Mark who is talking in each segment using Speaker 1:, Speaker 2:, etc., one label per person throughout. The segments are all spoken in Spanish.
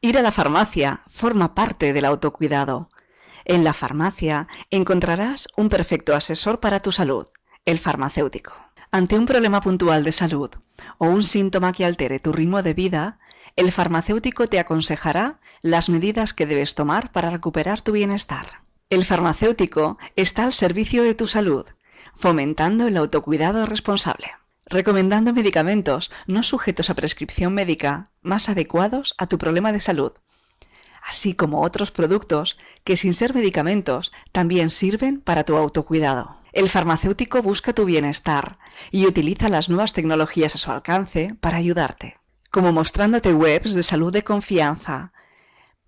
Speaker 1: Ir a la farmacia forma parte del autocuidado. En la farmacia encontrarás un perfecto asesor para tu salud, el farmacéutico. Ante un problema puntual de salud o un síntoma que altere tu ritmo de vida, el farmacéutico te aconsejará las medidas que debes tomar para recuperar tu bienestar. El farmacéutico está al servicio de tu salud, fomentando el autocuidado responsable, recomendando medicamentos no sujetos a prescripción médica más adecuados a tu problema de salud, así como otros productos que sin ser medicamentos también sirven para tu autocuidado. El farmacéutico busca tu bienestar y utiliza las nuevas tecnologías a su alcance para ayudarte, como mostrándote webs de salud de confianza,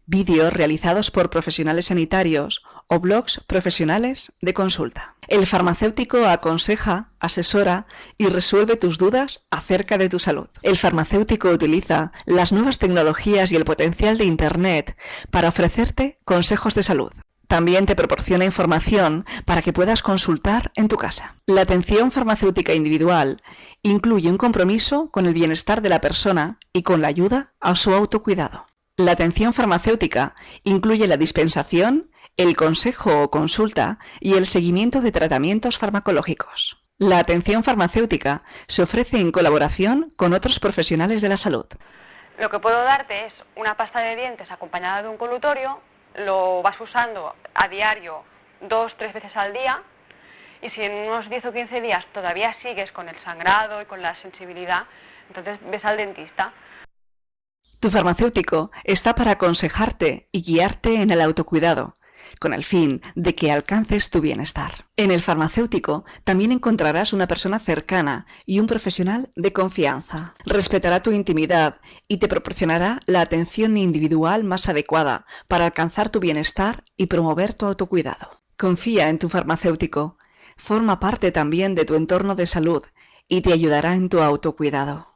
Speaker 1: vídeos realizados por profesionales sanitarios o blogs profesionales de consulta. El farmacéutico aconseja, asesora y resuelve tus dudas acerca de tu salud. El farmacéutico utiliza las nuevas tecnologías y el potencial de Internet para ofrecerte consejos de salud. También te proporciona información para que puedas consultar en tu casa. La atención farmacéutica individual incluye un compromiso con el bienestar de la persona y con la ayuda a su autocuidado. La atención farmacéutica incluye la dispensación, el consejo o consulta y el seguimiento de tratamientos farmacológicos. La atención farmacéutica se ofrece en colaboración con otros profesionales de la salud.
Speaker 2: Lo que puedo darte es una pasta de dientes acompañada de un colutorio, lo vas usando a diario dos, tres veces al día y si en unos 10 o 15 días todavía sigues con el sangrado y con la sensibilidad, entonces ves al dentista.
Speaker 1: Tu farmacéutico está para aconsejarte y guiarte en el autocuidado, con el fin de que alcances tu bienestar. En el farmacéutico también encontrarás una persona cercana y un profesional de confianza. Respetará tu intimidad y te proporcionará la atención individual más adecuada para alcanzar tu bienestar y promover tu autocuidado. Confía en tu farmacéutico. Forma parte también de tu entorno de salud y te ayudará en tu autocuidado.